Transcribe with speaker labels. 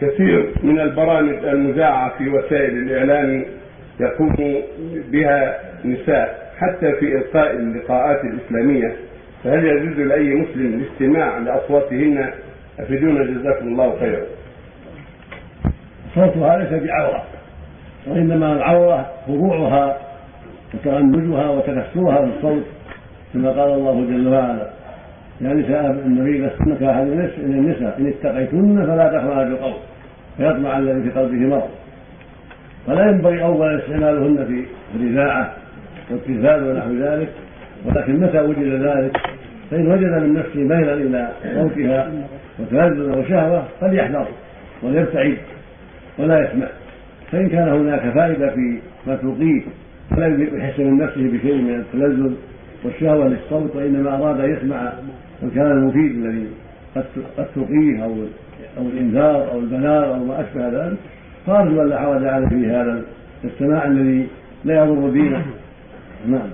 Speaker 1: كثير من البرامج المذاعة في وسائل الإعلام يقوم بها نساء حتى في إلقاء اللقاءات الإسلامية. فهل يجوز لأي مسلم الاستماع لأصواتهن؟ أفيدونا جزاكم الله خيرا.
Speaker 2: صوتها ليس بعورة وإنما العورة خضوعها وتغنجها وتكسرها بالصوت كما قال الله جل وعلا. نساء النبي لستن كأحد النساء إن اتقيتن فلا تخضعن بالقول فيطمع الذي في قلبه مرض. فلا ينبغي أولا استعمالهن في الإذاعة والتلفاز ونحو ذلك ولكن متى وجد ذلك؟ فإن وجد من نفسه ميلا إلى صوتها وتلذذ وشهوة فليحذر وليبتعد ولا يسمع. فإن كان هناك فائدة في ما تلقيه فلا يحس من نفسه بشيء من التلذذ والشهوة للصوت وإنما أراد أن يسمع الكلام المفيد الذي قد تلقيه أو أو الإنذار أو البلاغ أو ما أشبه ذلك. فأرجو أن لا حرج عليه في هذا السماع الذي لا يضر دينه. نعم.